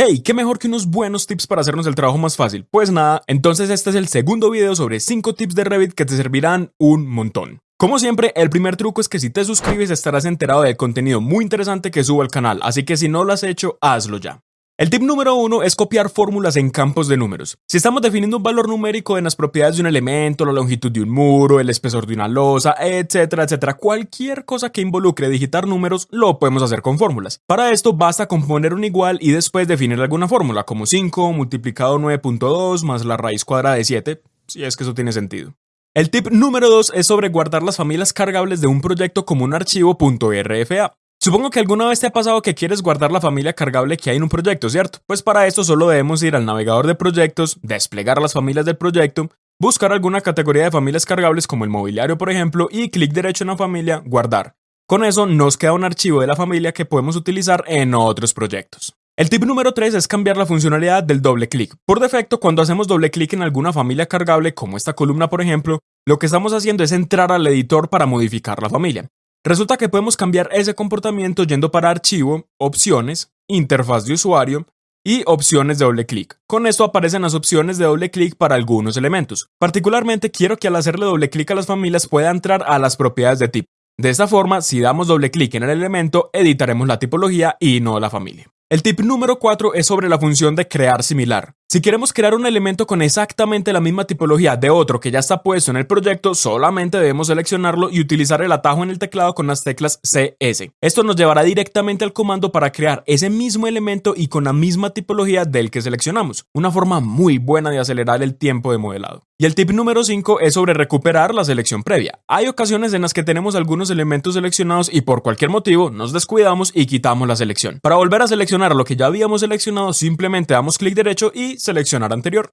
Hey, qué mejor que unos buenos tips para hacernos el trabajo más fácil. Pues nada, entonces este es el segundo video sobre 5 tips de Revit que te servirán un montón. Como siempre, el primer truco es que si te suscribes estarás enterado del contenido muy interesante que subo al canal, así que si no lo has hecho, hazlo ya. El tip número uno es copiar fórmulas en campos de números. Si estamos definiendo un valor numérico en las propiedades de un elemento, la longitud de un muro, el espesor de una losa, etcétera, etcétera, cualquier cosa que involucre digitar números lo podemos hacer con fórmulas. Para esto basta con poner un igual y después definir alguna fórmula, como 5 multiplicado 9.2 más la raíz cuadrada de 7, si es que eso tiene sentido. El tip número 2 es sobre guardar las familias cargables de un proyecto como un archivo .rfa. Supongo que alguna vez te ha pasado que quieres guardar la familia cargable que hay en un proyecto, ¿cierto? Pues para esto solo debemos ir al navegador de proyectos, desplegar las familias del proyecto, buscar alguna categoría de familias cargables como el mobiliario por ejemplo y clic derecho en la familia, guardar. Con eso nos queda un archivo de la familia que podemos utilizar en otros proyectos. El tip número 3 es cambiar la funcionalidad del doble clic. Por defecto, cuando hacemos doble clic en alguna familia cargable, como esta columna por ejemplo, lo que estamos haciendo es entrar al editor para modificar la familia. Resulta que podemos cambiar ese comportamiento yendo para Archivo, Opciones, Interfaz de usuario y Opciones de doble clic. Con esto aparecen las opciones de doble clic para algunos elementos. Particularmente quiero que al hacerle doble clic a las familias pueda entrar a las propiedades de tipo. De esta forma, si damos doble clic en el elemento, editaremos la tipología y no la familia. El tip número 4 es sobre la función de crear similar. Si queremos crear un elemento con exactamente la misma tipología de otro que ya está puesto en el proyecto, solamente debemos seleccionarlo y utilizar el atajo en el teclado con las teclas CS. Esto nos llevará directamente al comando para crear ese mismo elemento y con la misma tipología del que seleccionamos. Una forma muy buena de acelerar el tiempo de modelado. Y el tip número 5 es sobre recuperar la selección previa. Hay ocasiones en las que tenemos algunos elementos seleccionados y por cualquier motivo nos descuidamos y quitamos la selección. Para volver a seleccionar lo que ya habíamos seleccionado, simplemente damos clic derecho seleccionar anterior.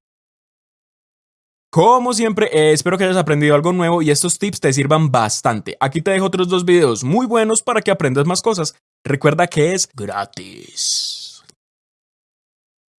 Como siempre, eh, espero que hayas aprendido algo nuevo y estos tips te sirvan bastante. Aquí te dejo otros dos videos muy buenos para que aprendas más cosas. Recuerda que es gratis.